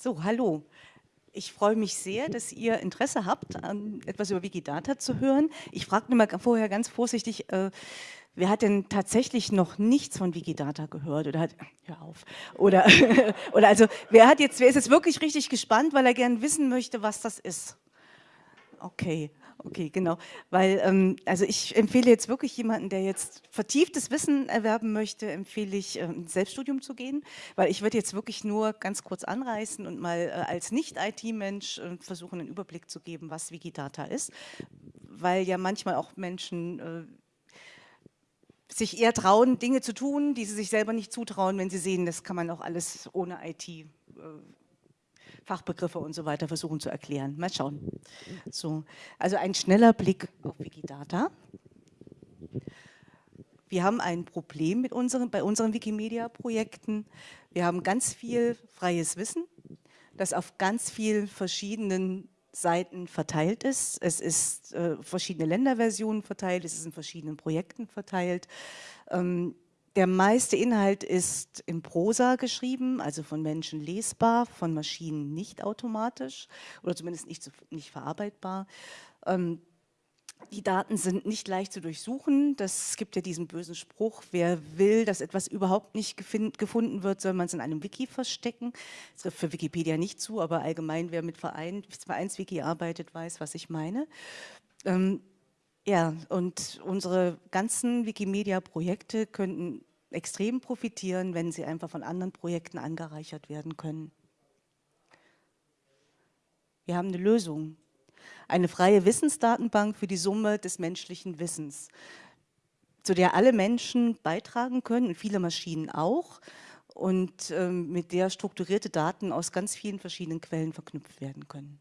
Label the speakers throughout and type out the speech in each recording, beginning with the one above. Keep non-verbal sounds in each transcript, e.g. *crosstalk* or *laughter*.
Speaker 1: So, hallo. Ich freue mich sehr, dass ihr Interesse habt, etwas über Wikidata zu hören. Ich fragte mal vorher ganz vorsichtig, äh, wer hat denn tatsächlich noch nichts von Wikidata gehört oder hat, hör auf, oder, *laughs* oder also, wer hat jetzt, wer ist jetzt wirklich richtig gespannt, weil er gern wissen möchte, was das ist? Okay, okay, genau. Weil, ähm, also ich empfehle jetzt wirklich jemanden, der jetzt vertieftes Wissen erwerben möchte, empfehle ich, ähm, Selbststudium zu gehen, weil ich würde jetzt wirklich nur ganz kurz anreißen und mal äh, als Nicht-IT-Mensch äh, versuchen, einen Überblick zu geben, was Wikidata ist, weil ja manchmal auch Menschen äh, sich eher trauen, Dinge zu tun, die sie sich selber nicht zutrauen, wenn sie sehen, das kann man auch alles ohne IT äh, Fachbegriffe und so weiter versuchen zu erklären. Mal schauen. So, also ein schneller Blick auf Wikidata. Wir haben ein Problem mit unseren, bei unseren Wikimedia-Projekten. Wir haben ganz viel freies Wissen, das auf ganz vielen verschiedenen Seiten verteilt ist. Es ist äh, verschiedene Länderversionen verteilt, es ist in verschiedenen Projekten verteilt. Ähm, der meiste Inhalt ist in Prosa geschrieben, also von Menschen lesbar, von Maschinen nicht automatisch oder zumindest nicht, nicht verarbeitbar. Ähm, die Daten sind nicht leicht zu durchsuchen. Das gibt ja diesen bösen Spruch, wer will, dass etwas überhaupt nicht gefunden wird, soll man es in einem Wiki verstecken. Das trifft für Wikipedia nicht zu, aber allgemein, wer mit Verein, Vereinswiki arbeitet, weiß, was ich meine. Ähm, ja, und unsere ganzen Wikimedia-Projekte könnten extrem profitieren, wenn sie einfach von anderen Projekten angereichert werden können. Wir haben eine Lösung. Eine freie Wissensdatenbank für die Summe des menschlichen Wissens, zu der alle Menschen beitragen können und viele Maschinen auch und ähm, mit der strukturierte Daten aus ganz vielen verschiedenen Quellen verknüpft werden können.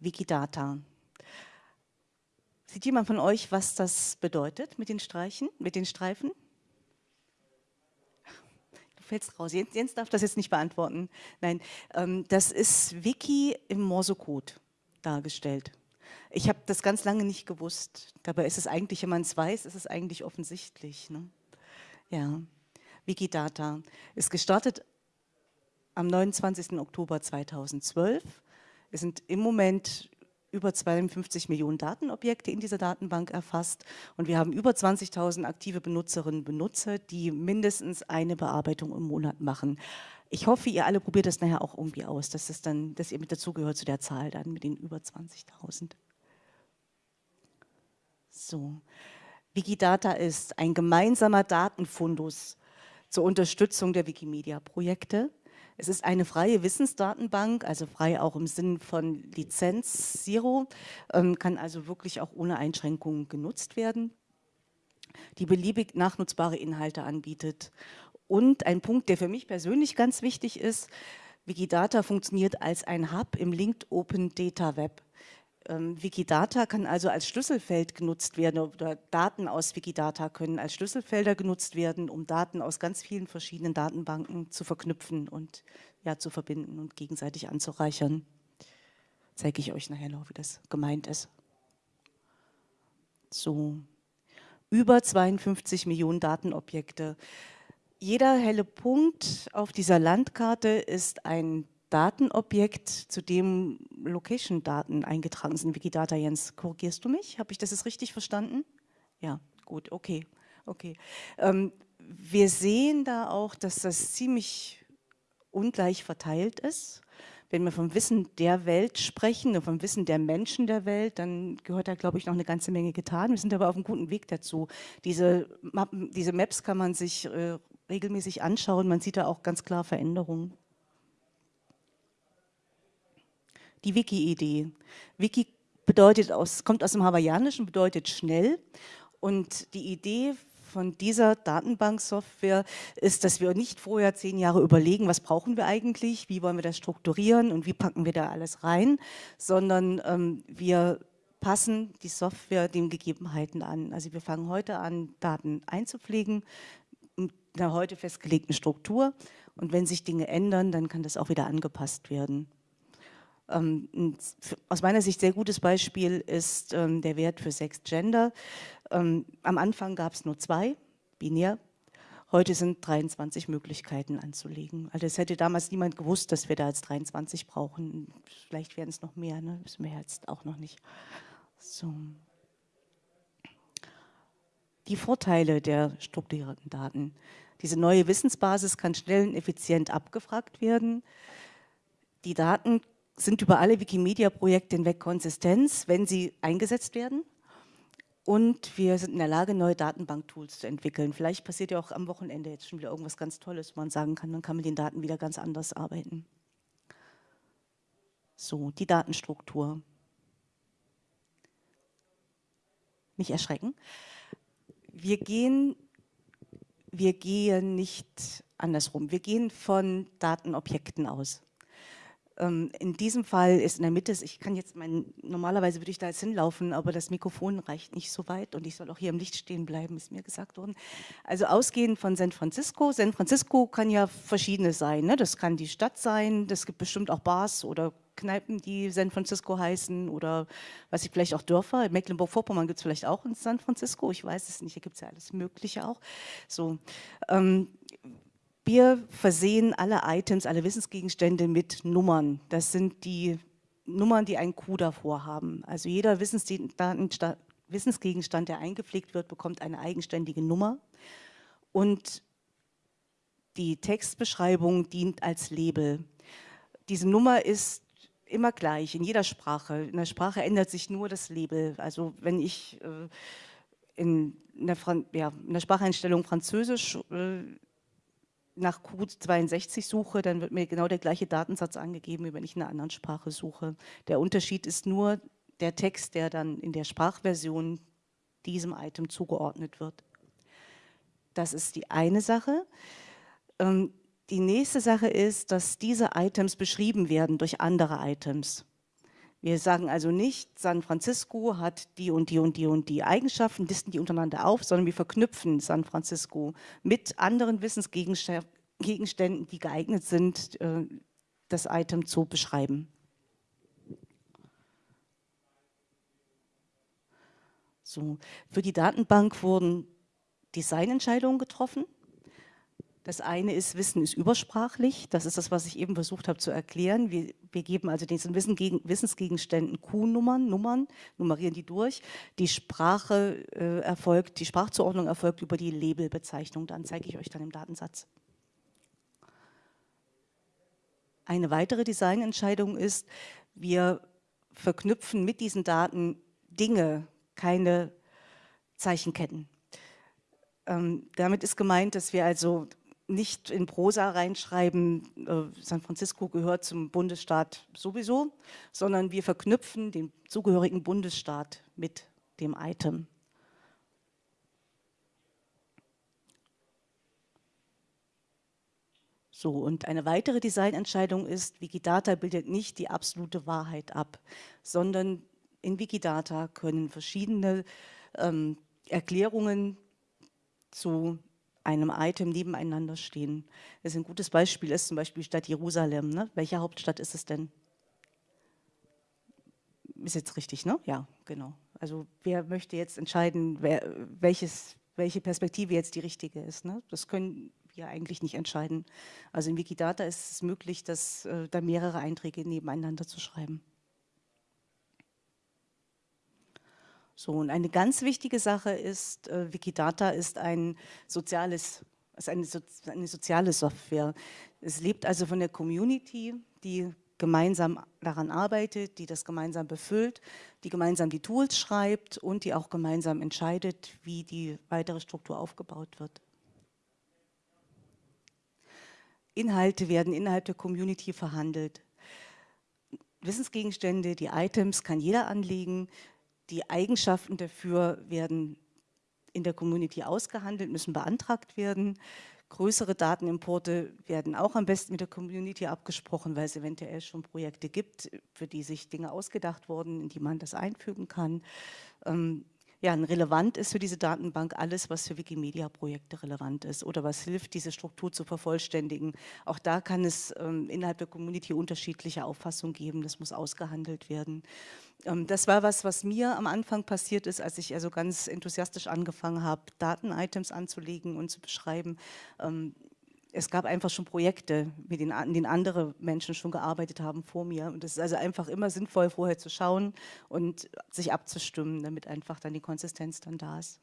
Speaker 1: Wikidata. Sieht jemand von euch, was das bedeutet mit den Streichen, mit den Streifen? Du fällst raus. Jens, Jens darf das jetzt nicht beantworten. Nein, ähm, das ist Wiki im Morsecode dargestellt. Ich habe das ganz lange nicht gewusst. Dabei ist es eigentlich, wenn man es weiß, ist es eigentlich offensichtlich. Ne? Ja, Wikidata ist gestartet am 29. Oktober 2012. Es sind im Moment über 52 Millionen Datenobjekte in dieser Datenbank erfasst und wir haben über 20.000 aktive Benutzerinnen und Benutzer, die mindestens eine Bearbeitung im Monat machen. Ich hoffe, ihr alle probiert das nachher auch irgendwie aus, dass, das dann, dass ihr mit dazugehört zu der Zahl dann mit den über 20.000. So, Wikidata ist ein gemeinsamer Datenfundus zur Unterstützung der Wikimedia-Projekte. Es ist eine freie Wissensdatenbank, also frei auch im Sinn von Lizenz Zero, ähm, kann also wirklich auch ohne Einschränkungen genutzt werden, die beliebig nachnutzbare Inhalte anbietet. Und ein Punkt, der für mich persönlich ganz wichtig ist, Wikidata funktioniert als ein Hub im Linked Open Data Web. Ähm, Wikidata kann also als Schlüsselfeld genutzt werden oder Daten aus Wikidata können als Schlüsselfelder genutzt werden, um Daten aus ganz vielen verschiedenen Datenbanken zu verknüpfen und ja, zu verbinden und gegenseitig anzureichern. Zeige ich euch nachher noch, wie das gemeint ist. So, über 52 Millionen Datenobjekte. Jeder helle Punkt auf dieser Landkarte ist ein Datenobjekt, zu dem Location-Daten eingetragen sind. Wikidata, Jens, korrigierst du mich? Habe ich das jetzt richtig verstanden? Ja, gut, okay. okay. Ähm, wir sehen da auch, dass das ziemlich ungleich verteilt ist. Wenn wir vom Wissen der Welt sprechen und vom Wissen der Menschen der Welt, dann gehört da, glaube ich, noch eine ganze Menge getan. Wir sind aber auf einem guten Weg dazu. Diese, Mappen, diese Maps kann man sich äh, regelmäßig anschauen. Man sieht da auch ganz klar Veränderungen. Die Wiki-Idee. Wiki bedeutet aus, kommt aus dem Hawaiianischen, bedeutet schnell. Und die Idee von dieser Datenbanksoftware ist, dass wir nicht vorher zehn Jahre überlegen, was brauchen wir eigentlich, wie wollen wir das strukturieren und wie packen wir da alles rein, sondern ähm, wir passen die Software den Gegebenheiten an. Also wir fangen heute an, Daten einzupflegen mit einer heute festgelegten Struktur und wenn sich Dinge ändern, dann kann das auch wieder angepasst werden. Ähm, ein aus meiner Sicht sehr gutes Beispiel ist ähm, der Wert für Sex Gender. Ähm, am Anfang gab es nur zwei, binär, Heute sind 23 Möglichkeiten anzulegen. Also es hätte damals niemand gewusst, dass wir da jetzt 23 brauchen. Vielleicht werden es noch mehr, ne? wissen wir jetzt auch noch nicht. So. Die Vorteile der strukturierten Daten. Diese neue Wissensbasis kann schnell und effizient abgefragt werden. Die Daten sind über alle Wikimedia-Projekte hinweg Konsistenz, wenn sie eingesetzt werden. Und wir sind in der Lage, neue Datenbank-Tools zu entwickeln. Vielleicht passiert ja auch am Wochenende jetzt schon wieder irgendwas ganz Tolles, wo man sagen kann, dann kann man mit den Daten wieder ganz anders arbeiten. So, die Datenstruktur. Nicht erschrecken. Wir gehen, wir gehen nicht andersrum. Wir gehen von Datenobjekten aus. Ähm, in diesem Fall ist in der Mitte, ich kann jetzt mein, normalerweise würde ich da jetzt hinlaufen, aber das Mikrofon reicht nicht so weit und ich soll auch hier im Licht stehen bleiben, ist mir gesagt worden. Also ausgehend von San Francisco. San Francisco kann ja verschiedenes sein. Ne? Das kann die Stadt sein, das gibt bestimmt auch Bars oder Kneipen, die San Francisco heißen oder was ich vielleicht auch Dörfer. Mecklenburg-Vorpommern gibt es vielleicht auch in San Francisco, ich weiß es nicht, hier gibt es ja alles Mögliche auch. So, ähm, wir versehen alle Items, alle Wissensgegenstände mit Nummern. Das sind die Nummern, die ein Q davor haben. Also jeder Wissensgegenstand, der eingepflegt wird, bekommt eine eigenständige Nummer. Und die Textbeschreibung dient als Label. Diese Nummer ist immer gleich in jeder Sprache. In der Sprache ändert sich nur das Label. Also wenn ich äh, in, der ja, in, der Spracheinstellung Französisch äh, nach Q62 suche, dann wird mir genau der gleiche Datensatz angegeben, wie wenn ich in einer anderen Sprache suche. Der Unterschied ist nur der Text, der dann in der Sprachversion diesem Item zugeordnet wird. Das ist die eine Sache. Ähm, die nächste Sache ist, dass diese Items beschrieben werden durch andere Items. Wir sagen also nicht, San Francisco hat die und die und die und die Eigenschaften, listen die untereinander auf, sondern wir verknüpfen San Francisco mit anderen Wissensgegenständen, die geeignet sind, äh, das Item zu beschreiben. So, für die Datenbank wurden Designentscheidungen getroffen. Das eine ist, Wissen ist übersprachlich. Das ist das, was ich eben versucht habe zu erklären. Wir, wir geben also diesen Wissen gegen, Wissensgegenständen Q-Nummern, Nummern, nummerieren die durch. Die Sprache äh, erfolgt, die Sprachzuordnung erfolgt über die Labelbezeichnung. Dann zeige ich euch dann im Datensatz. Eine weitere Designentscheidung ist, wir verknüpfen mit diesen Daten Dinge, keine Zeichenketten. Ähm, damit ist gemeint, dass wir also nicht in Prosa reinschreiben, äh, San Francisco gehört zum Bundesstaat sowieso, sondern wir verknüpfen den zugehörigen Bundesstaat mit dem Item. So, und eine weitere Designentscheidung ist, Wikidata bildet nicht die absolute Wahrheit ab, sondern in Wikidata können verschiedene ähm, Erklärungen zu einem Item nebeneinander stehen. Das ist ein gutes Beispiel ist zum Beispiel die Stadt Jerusalem. Ne? Welche Hauptstadt ist es denn? Ist jetzt richtig, ne? Ja, genau. Also wer möchte jetzt entscheiden, wer, welches, welche Perspektive jetzt die richtige ist? Ne? Das können wir eigentlich nicht entscheiden. Also in Wikidata ist es möglich, dass, äh, da mehrere Einträge nebeneinander zu schreiben. So, und eine ganz wichtige Sache ist, äh, Wikidata ist ein soziales, ist eine, so, eine soziale Software. Es lebt also von der Community, die gemeinsam daran arbeitet, die das gemeinsam befüllt, die gemeinsam die Tools schreibt und die auch gemeinsam entscheidet, wie die weitere Struktur aufgebaut wird. Inhalte werden innerhalb der Community verhandelt. Wissensgegenstände, die Items kann jeder anlegen, die Eigenschaften dafür werden in der Community ausgehandelt, müssen beantragt werden. Größere Datenimporte werden auch am besten mit der Community abgesprochen, weil es eventuell schon Projekte gibt, für die sich Dinge ausgedacht wurden, in die man das einfügen kann. Ähm, ja, relevant ist für diese Datenbank alles, was für Wikimedia-Projekte relevant ist oder was hilft, diese Struktur zu vervollständigen. Auch da kann es ähm, innerhalb der Community unterschiedliche Auffassungen geben, das muss ausgehandelt werden. Ähm, das war was, was mir am Anfang passiert ist, als ich also ganz enthusiastisch angefangen habe, Daten-Items anzulegen und zu beschreiben. Ähm, es gab einfach schon Projekte, mit denen, denen andere Menschen schon gearbeitet haben vor mir. Und es ist also einfach immer sinnvoll, vorher zu schauen und sich abzustimmen, damit einfach dann die Konsistenz dann da ist.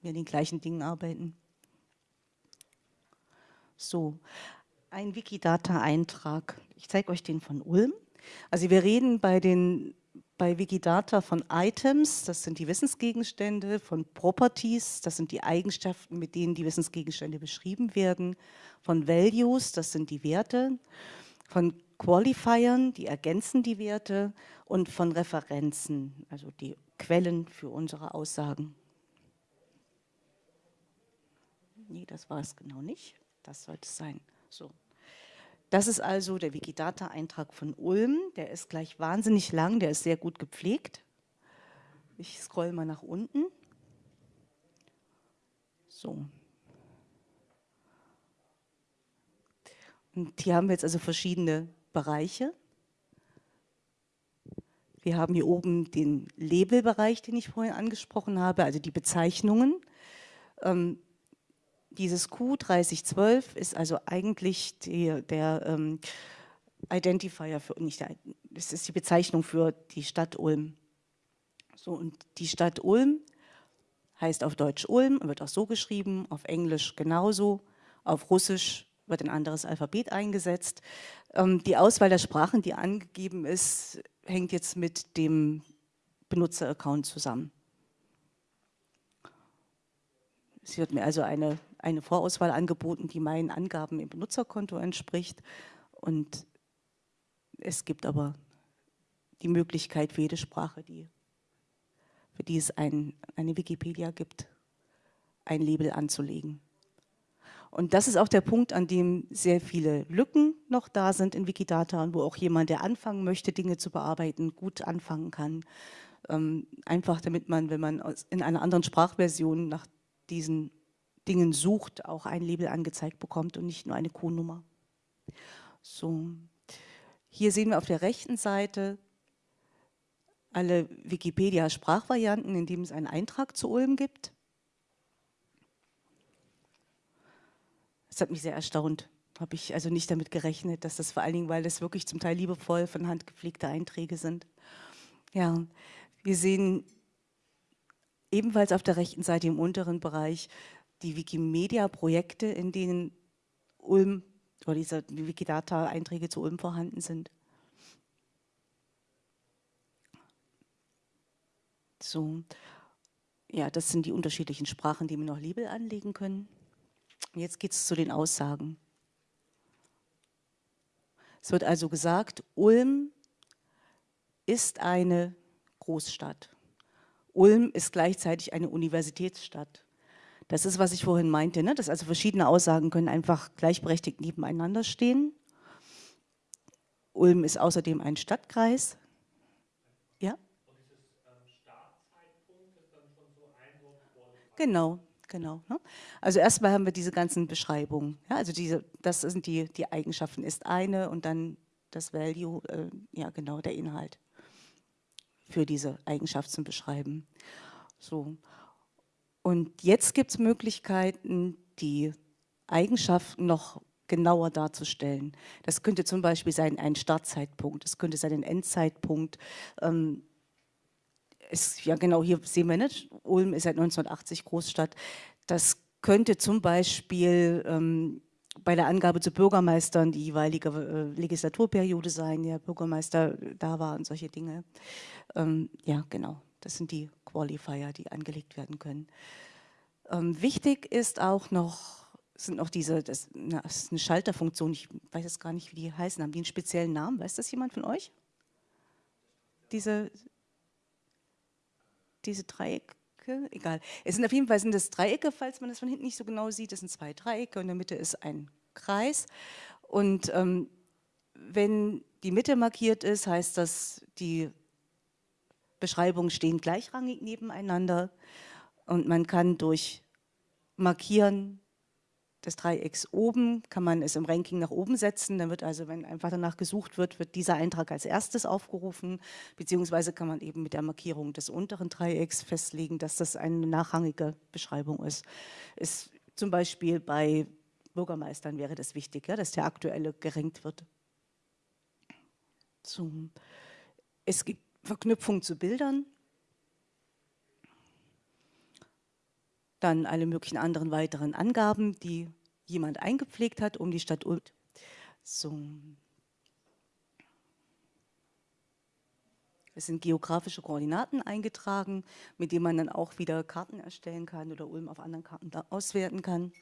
Speaker 1: Wir an den gleichen Dingen arbeiten. So, ein Wikidata-Eintrag. Ich zeige euch den von Ulm. Also wir reden bei den bei Wikidata von Items, das sind die Wissensgegenstände, von Properties, das sind die Eigenschaften, mit denen die Wissensgegenstände beschrieben werden, von Values, das sind die Werte, von Qualifiern, die ergänzen die Werte und von Referenzen, also die Quellen für unsere Aussagen. Nee, das war es genau nicht. Das sollte es sein. So. Das ist also der Wikidata-Eintrag von Ulm. Der ist gleich wahnsinnig lang, der ist sehr gut gepflegt. Ich scroll mal nach unten. So. Und hier haben wir jetzt also verschiedene Bereiche. Wir haben hier oben den Labelbereich, den ich vorhin angesprochen habe, also die Bezeichnungen. Ähm, dieses Q3012 ist also eigentlich die, der ähm, Identifier für, nicht der, das ist die Bezeichnung für die Stadt Ulm. So, und die Stadt Ulm heißt auf Deutsch Ulm, wird auch so geschrieben, auf Englisch genauso, auf Russisch wird ein anderes Alphabet eingesetzt. Ähm, die Auswahl der Sprachen, die angegeben ist, hängt jetzt mit dem Benutzeraccount zusammen. Es wird mir also eine eine Vorauswahl angeboten, die meinen Angaben im Benutzerkonto entspricht. Und es gibt aber die Möglichkeit für jede Sprache, die, für die es ein, eine Wikipedia gibt, ein Label anzulegen. Und das ist auch der Punkt, an dem sehr viele Lücken noch da sind in Wikidata und wo auch jemand, der anfangen möchte, Dinge zu bearbeiten, gut anfangen kann. Ähm, einfach damit man, wenn man in einer anderen Sprachversion nach diesen Dingen sucht, auch ein Label angezeigt bekommt und nicht nur eine Q-Nummer. So. Hier sehen wir auf der rechten Seite alle Wikipedia-Sprachvarianten, in denen es einen Eintrag zu Ulm gibt. Das hat mich sehr erstaunt. Habe ich also nicht damit gerechnet, dass das vor allen Dingen, weil das wirklich zum Teil liebevoll von Hand gepflegte Einträge sind. Ja, wir sehen ebenfalls auf der rechten Seite im unteren Bereich die Wikimedia-Projekte, in denen Ulm oder diese Wikidata-Einträge zu Ulm vorhanden sind. So, ja, das sind die unterschiedlichen Sprachen, die wir noch Label anlegen können. Jetzt geht es zu den Aussagen. Es wird also gesagt, Ulm ist eine Großstadt. Ulm ist gleichzeitig eine Universitätsstadt. Das ist, was ich vorhin meinte, ne? dass also verschiedene Aussagen können einfach gleichberechtigt nebeneinander stehen. Ulm ist außerdem ein Stadtkreis. Ja? Genau, genau. Ne? Also erstmal haben wir diese ganzen Beschreibungen. Ja? Also diese, das sind die, die Eigenschaften ist eine und dann das Value, äh, ja genau, der Inhalt für diese Eigenschaft zum Beschreiben. So. Und jetzt gibt es Möglichkeiten, die Eigenschaften noch genauer darzustellen. Das könnte zum Beispiel sein ein Startzeitpunkt, es könnte sein ein Endzeitpunkt. Ähm, es, ja genau, hier sehen wir nicht, Ulm ist seit 1980 Großstadt. Das könnte zum Beispiel ähm, bei der Angabe zu Bürgermeistern die jeweilige äh, Legislaturperiode sein, der Bürgermeister da war und solche Dinge. Ähm, ja, genau. Das sind die Qualifier, die angelegt werden können. Ähm, wichtig ist auch noch, sind noch diese, das, na, das, ist eine Schalterfunktion, ich weiß jetzt gar nicht, wie die heißen, haben die einen speziellen Namen? Weiß das jemand von euch? Diese, diese Dreiecke? Egal. Es sind auf jeden Fall sind das Dreiecke, falls man das von hinten nicht so genau sieht. Das sind zwei Dreiecke und in der Mitte ist ein Kreis. Und ähm, wenn die Mitte markiert ist, heißt das, die Beschreibungen stehen gleichrangig nebeneinander und man kann durch Markieren des Dreiecks oben, kann man es im Ranking nach oben setzen. Dann wird also, wenn einfach danach gesucht wird, wird dieser Eintrag als erstes aufgerufen, beziehungsweise kann man eben mit der Markierung des unteren Dreiecks festlegen, dass das eine nachrangige Beschreibung ist. ist zum Beispiel bei Bürgermeistern wäre das wichtig, ja, dass der aktuelle gerankt wird. So. Es gibt Verknüpfung zu Bildern. Dann alle möglichen anderen weiteren Angaben, die jemand eingepflegt hat, um die Stadt Ulm. So. Es sind geografische Koordinaten eingetragen, mit denen man dann auch wieder Karten erstellen kann oder Ulm auf anderen Karten auswerten kann.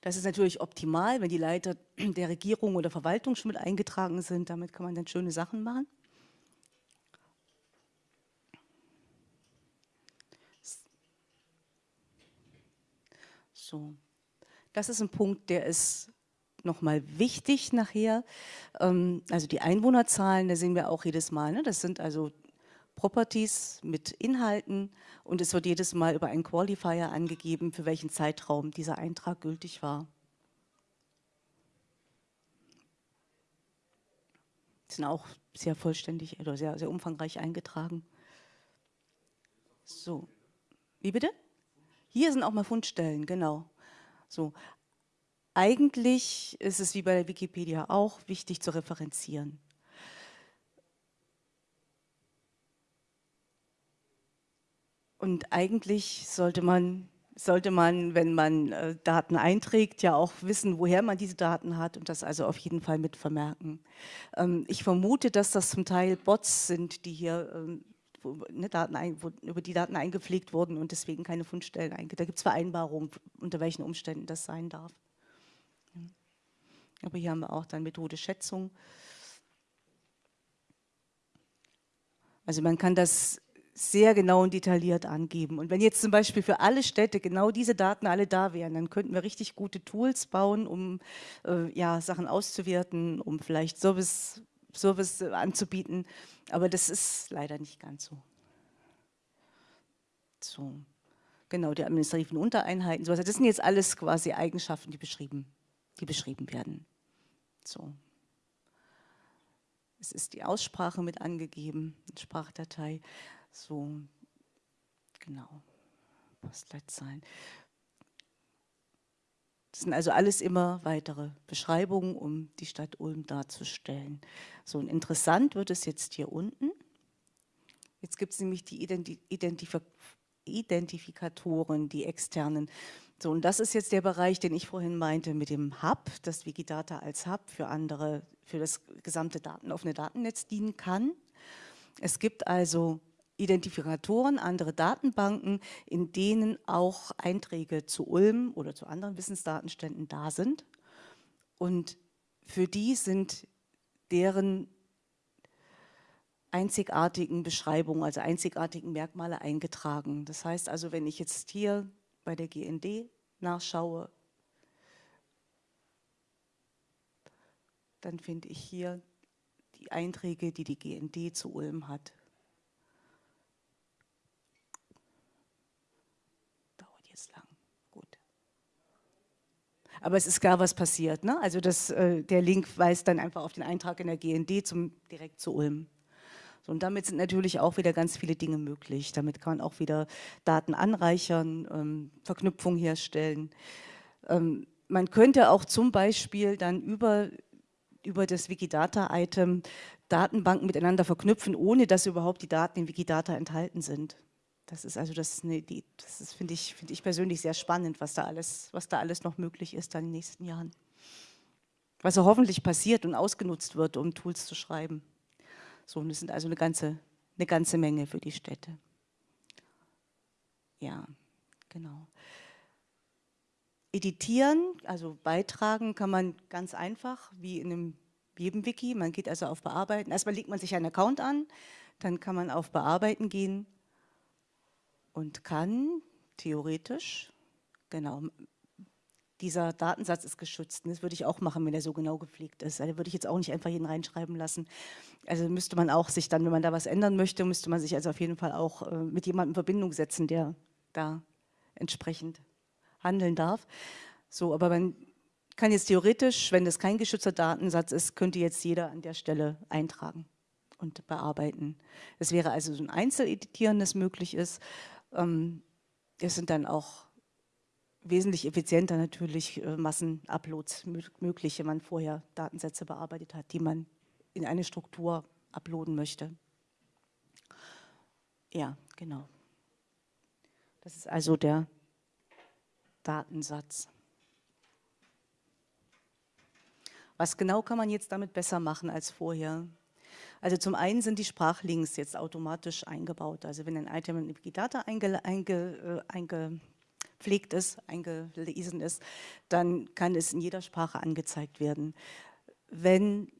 Speaker 1: Das ist natürlich optimal, wenn die Leiter *clears throat* der Regierung oder Verwaltung schon mit eingetragen sind. Damit kann man dann schöne Sachen machen. So, das ist ein Punkt, der ist nochmal wichtig nachher. Ähm, also die Einwohnerzahlen, da sehen wir auch jedes Mal. Ne? Das sind also Properties mit Inhalten und es wird jedes Mal über einen Qualifier angegeben, für welchen Zeitraum dieser Eintrag gültig war. Sind auch sehr vollständig oder sehr, sehr umfangreich eingetragen. So, wie bitte? Hier sind auch mal Fundstellen, genau. So, eigentlich ist es wie bei der Wikipedia auch wichtig zu referenzieren. Und eigentlich sollte man, sollte man, wenn man äh, Daten einträgt, ja auch wissen, woher man diese Daten hat und das also auf jeden Fall mit vermerken. Ähm, ich vermute, dass das zum Teil Bots sind, die hier ähm, wo, ne, Daten ein, wo, über die Daten eingepflegt wurden und deswegen keine Fundstellen eingetragen. Da gibt es Vereinbarungen, unter welchen Umständen das sein darf. Aber hier haben wir auch dann Methode Schätzung. Also man kann das sehr genau und detailliert angeben. Und wenn jetzt zum Beispiel für alle Städte genau diese Daten alle da wären, dann könnten wir richtig gute Tools bauen, um äh, ja, Sachen auszuwerten, um vielleicht Service, Service anzubieten. Aber das ist leider nicht ganz so. So, genau, die administrativen Untereinheiten, sowas. Das sind jetzt alles quasi Eigenschaften, die beschrieben, die beschrieben werden. So. Es ist die Aussprache mit angegeben, Sprachdatei. So, genau, Postleitzahlen. Das sind also alles immer weitere Beschreibungen, um die Stadt Ulm darzustellen. So, und interessant wird es jetzt hier unten. Jetzt gibt es nämlich die Identif Identifikatoren, die externen. So, und das ist jetzt der Bereich, den ich vorhin meinte mit dem Hub, dass Wikidata als Hub für andere, für das gesamte Daten, offene Datennetz dienen kann. Es gibt also Identifikatoren, andere Datenbanken, in denen auch Einträge zu Ulm oder zu anderen Wissensdatenständen da sind. Und für die sind deren einzigartigen Beschreibungen, also einzigartigen Merkmale eingetragen. Das heißt also, wenn ich jetzt hier bei der GND nachschaue, dann finde ich hier die Einträge, die die GND zu Ulm hat. Aber es ist klar, was passiert. Ne? Also das, äh, der Link weist dann einfach auf den Eintrag in der GND zum, direkt zu Ulm. So, und damit sind natürlich auch wieder ganz viele Dinge möglich. Damit kann man auch wieder Daten anreichern, ähm, Verknüpfungen herstellen. Ähm, man könnte auch zum Beispiel dann über, über das Wikidata-Item Datenbanken miteinander verknüpfen, ohne dass überhaupt die Daten in Wikidata enthalten sind. Das ist also das, das finde ich, find ich persönlich sehr spannend, was da, alles, was da alles noch möglich ist dann in den nächsten Jahren. Was so hoffentlich passiert und ausgenutzt wird, um Tools zu schreiben. So, und das sind also eine ganze, eine ganze Menge für die Städte. Ja, genau. Editieren, also beitragen kann man ganz einfach, wie in einem, jedem Wiki. Man geht also auf Bearbeiten. Erstmal legt man sich einen Account an, dann kann man auf Bearbeiten gehen und kann theoretisch, genau, dieser Datensatz ist geschützt. Das würde ich auch machen, wenn er so genau gepflegt ist. Also, würde ich jetzt auch nicht einfach jeden reinschreiben lassen. Also müsste man auch sich dann, wenn man da was ändern möchte, müsste man sich also auf jeden Fall auch äh, mit jemandem in Verbindung setzen, der da entsprechend handeln darf. So, aber man kann jetzt theoretisch, wenn das kein geschützter Datensatz ist, könnte jetzt jeder an der Stelle eintragen und bearbeiten. Es wäre also so ein Einzeleditieren, das möglich ist. Ähm, es sind dann auch wesentlich effizienter natürlich äh, Massenuploads möglich, wenn man vorher Datensätze bearbeitet hat, die man in eine Struktur uploaden möchte. Ja, genau. Das ist also der Datensatz. Was genau kann man jetzt damit besser machen als vorher? Also zum einen sind die Sprachlinks jetzt automatisch eingebaut. Also wenn ein Item in Wikidata einge, einge, äh, eingepflegt ist, eingelesen ist, dann kann es in jeder Sprache angezeigt werden. Wenn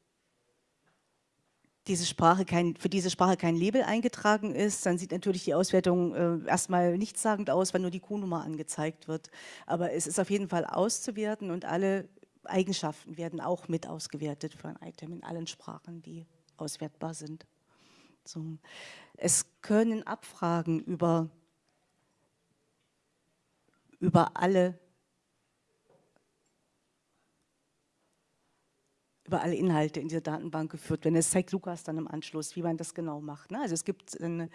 Speaker 1: diese Sprache kein, für diese Sprache kein Label eingetragen ist, dann sieht natürlich die Auswertung äh, erstmal nichtssagend aus, wenn nur die Q-Nummer angezeigt wird. Aber es ist auf jeden Fall auszuwerten und alle Eigenschaften werden auch mit ausgewertet für ein Item in allen Sprachen, die auswertbar sind. So. Es können Abfragen über, über alle über alle Inhalte in dieser Datenbank geführt werden. Es zeigt Lukas dann im Anschluss, wie man das genau macht. Ne? Also es gibt, eine,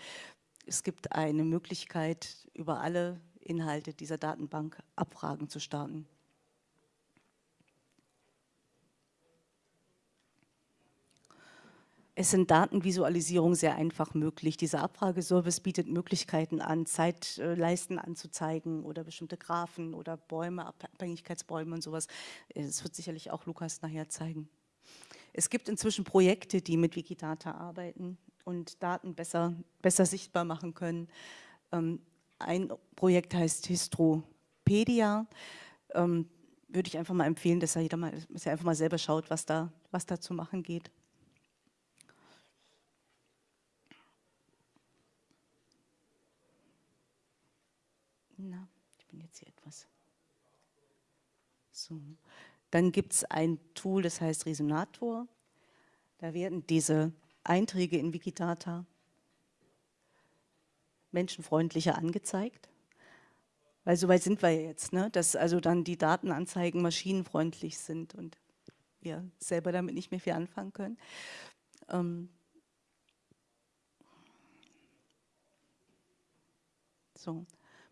Speaker 1: es gibt eine Möglichkeit, über alle Inhalte dieser Datenbank Abfragen zu starten. Es sind Datenvisualisierungen sehr einfach möglich. Dieser Abfrageservice bietet Möglichkeiten an, Zeitleisten anzuzeigen oder bestimmte Graphen oder Bäume, Abhängigkeitsbäume und sowas. Das wird sicherlich auch Lukas nachher zeigen. Es gibt inzwischen Projekte, die mit Wikidata arbeiten und Daten besser, besser sichtbar machen können. Ähm, ein Projekt heißt Histropedia. Ähm, würde ich einfach mal empfehlen, dass er, jeder mal, dass er einfach mal selber schaut, was da, was da zu machen geht. Na, ich bin jetzt hier etwas. So. Dann gibt es ein Tool, das heißt Resonator. Da werden diese Einträge in Wikidata menschenfreundlicher angezeigt. Weil so weit sind wir jetzt, ne? dass also dann die Datenanzeigen maschinenfreundlich sind und wir selber damit nicht mehr viel anfangen können. Ähm so.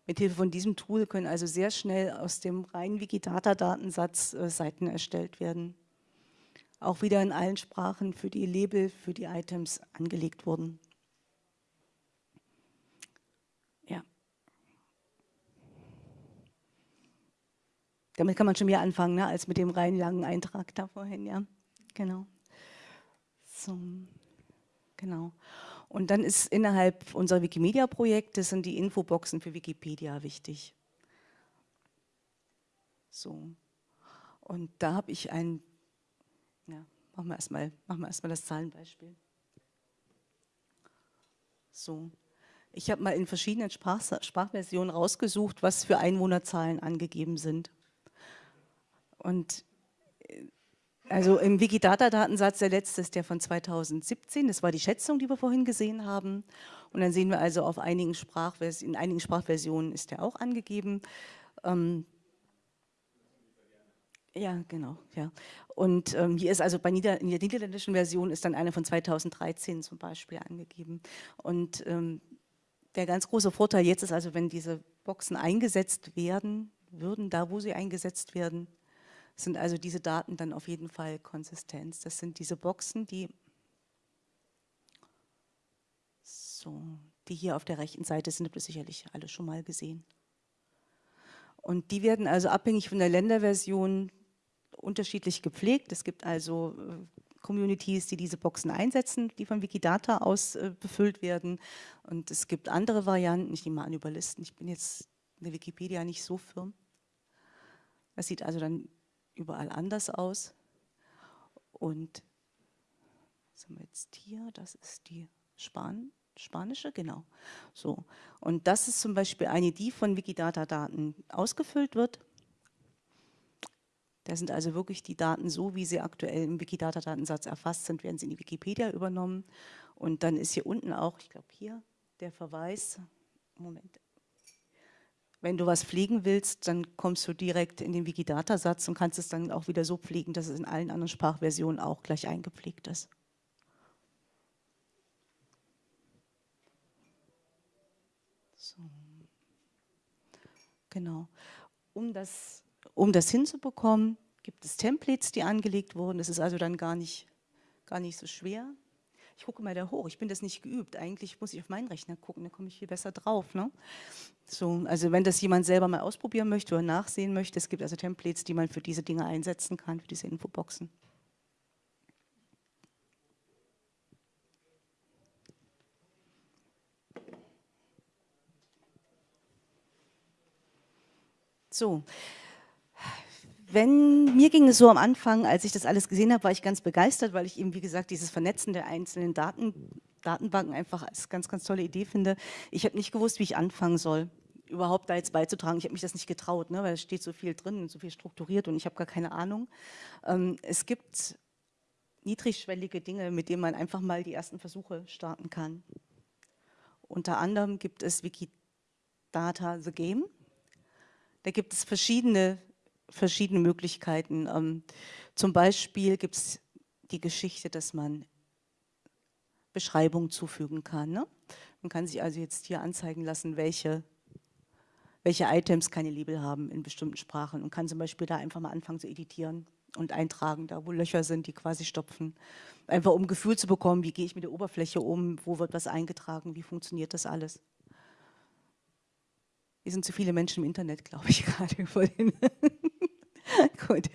Speaker 1: Mithilfe von diesem Tool können also sehr schnell aus dem reinen Wikidata-Datensatz äh, Seiten erstellt werden. Auch wieder in allen Sprachen für die Label, für die Items angelegt wurden. Ja. Damit kann man schon mehr anfangen, ne, als mit dem rein langen Eintrag da vorhin, ja. Genau. So, genau. Und dann ist innerhalb unserer Wikimedia-Projekte sind die Infoboxen für Wikipedia wichtig. So. Und da habe ich ein, ja, machen wir erstmal, erstmal das Zahlenbeispiel. So. Ich habe mal in verschiedenen Sprach, Sprachversionen rausgesucht, was für Einwohnerzahlen angegeben sind. Und also im Wikidata-Datensatz, der letzte ist der von 2017, das war die Schätzung, die wir vorhin gesehen haben. Und dann sehen wir also auf einigen in einigen Sprachversionen ist der auch angegeben. Ähm, ja, genau, ja. Und ähm, hier ist also bei Nieder in der niederländischen Version ist dann eine von 2013 zum Beispiel angegeben. Und ähm, der ganz große Vorteil jetzt ist also, wenn diese Boxen eingesetzt werden würden, da wo sie eingesetzt werden, sind also diese Daten dann auf jeden Fall Konsistenz. Das sind diese Boxen, die, so, die hier auf der rechten Seite sind, habt ihr sicherlich alle schon mal gesehen. Und die werden also abhängig von der Länderversion unterschiedlich gepflegt. Es gibt also äh, Communities, die diese Boxen einsetzen, die von Wikidata aus äh, befüllt werden. Und es gibt andere Varianten, ich nehme mal an über Listen. Ich bin jetzt in der Wikipedia nicht so firm. Das sieht also dann überall anders aus. Und haben wir jetzt hier? Das ist die Span spanische, genau. So. Und das ist zum Beispiel eine, die von Wikidata-Daten ausgefüllt wird. Da sind also wirklich die Daten so, wie sie aktuell im Wikidata-Datensatz erfasst sind, werden sie in die Wikipedia übernommen. Und dann ist hier unten auch, ich glaube hier, der Verweis, Moment, wenn du was pflegen willst, dann kommst du direkt in den Wikidata-Satz und kannst es dann auch wieder so pflegen, dass es in allen anderen Sprachversionen auch gleich eingepflegt ist. So. Genau. Um das, um das hinzubekommen, gibt es Templates, die angelegt wurden. Das ist also dann gar nicht, gar nicht so schwer. Ich gucke mal da hoch, ich bin das nicht geübt. Eigentlich muss ich auf meinen Rechner gucken, da komme ich viel besser drauf. Ne? So, also wenn das jemand selber mal ausprobieren möchte oder nachsehen möchte, es gibt also Templates, die man für diese Dinge einsetzen kann, für diese Infoboxen. So, wenn, mir ging es so am Anfang, als ich das alles gesehen habe, war ich ganz begeistert, weil ich eben, wie gesagt, dieses Vernetzen der einzelnen Daten, Datenbanken einfach als ganz, ganz tolle Idee finde. Ich habe nicht gewusst, wie ich anfangen soll, überhaupt da jetzt beizutragen. Ich habe mich das nicht getraut, ne, weil es steht so viel drin und so viel strukturiert und ich habe gar keine Ahnung. Ähm, es gibt niedrigschwellige Dinge, mit denen man einfach mal die ersten Versuche starten kann. Unter anderem gibt es Wikidata The Game. Da gibt es verschiedene, verschiedene Möglichkeiten. Ähm, zum Beispiel gibt es die Geschichte, dass man Beschreibungen zufügen kann. Ne? Man kann sich also jetzt hier anzeigen lassen, welche, welche Items keine Label haben in bestimmten Sprachen und kann zum Beispiel da einfach mal anfangen zu editieren und eintragen, da wo Löcher sind, die quasi stopfen. Einfach um ein Gefühl zu bekommen, wie gehe ich mit der Oberfläche um, wo wird was eingetragen, wie funktioniert das alles. Wir sind zu viele Menschen im Internet, *laughs* glaube ich, gerade. *laughs* Gut,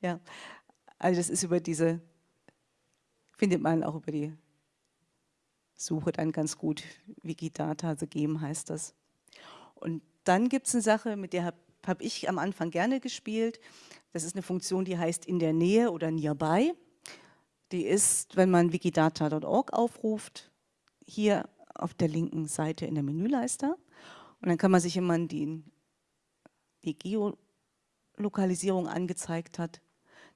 Speaker 1: ja. Also das ist über diese, findet man auch über die Suche dann ganz gut. Wikidata, The Game heißt das. Und dann gibt es eine Sache, mit der habe hab ich am Anfang gerne gespielt. Das ist eine Funktion, die heißt in der Nähe oder nearby. Die ist, wenn man wikidata.org aufruft, hier auf der linken Seite in der Menüleiste. Und dann kann man sich, man die, die Geolokalisierung angezeigt hat,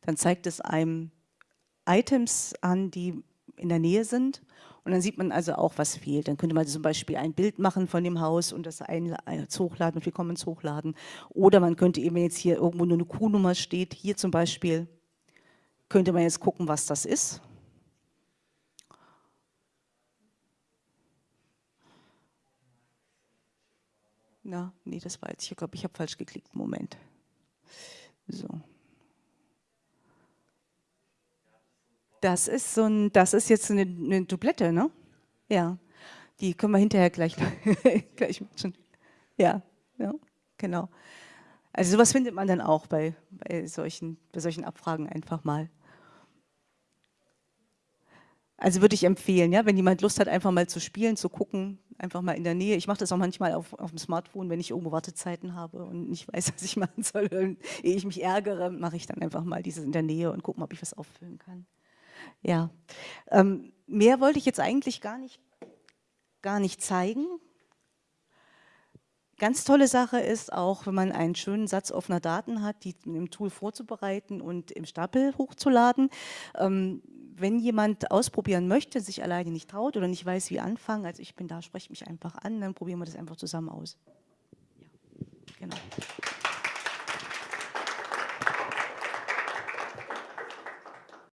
Speaker 1: dann zeigt es einem Items an, die in der Nähe sind. Und dann sieht man also auch, was fehlt. Dann könnte man zum Beispiel ein Bild machen von dem Haus und das ein, hochladen und wir ins Hochladen. Oder man könnte eben, jetzt hier irgendwo nur eine Q-Nummer steht, hier zum Beispiel, könnte man jetzt gucken, was das ist. Na, nee, das war jetzt, ich glaube, ich habe falsch geklickt. Moment. So. Das ist so ein, das ist jetzt eine, eine Dublette, ne? Ja. Die können wir hinterher gleich, *laughs* gleich machen. Ja, ja, genau. Also sowas findet man dann auch bei, bei, solchen, bei solchen Abfragen einfach mal. Also würde ich empfehlen, ja, wenn jemand Lust hat, einfach mal zu spielen, zu gucken, einfach mal in der Nähe. Ich mache das auch manchmal auf, auf dem Smartphone, wenn ich irgendwo Wartezeiten habe und nicht weiß, *laughs* was ich machen soll. Und ehe ich mich ärgere, mache ich dann einfach mal dieses in der Nähe und gucke, ob ich was auffüllen kann. Ja, ähm, mehr wollte ich jetzt eigentlich gar nicht, gar nicht zeigen. Ganz tolle Sache ist auch, wenn man einen schönen Satz offener Daten hat, die im Tool vorzubereiten und im Stapel hochzuladen. Ähm, wenn jemand ausprobieren möchte, sich alleine nicht traut oder nicht weiß, wie anfangen, also ich bin da, spreche mich einfach an, dann probieren wir das einfach zusammen aus. Ja, genau.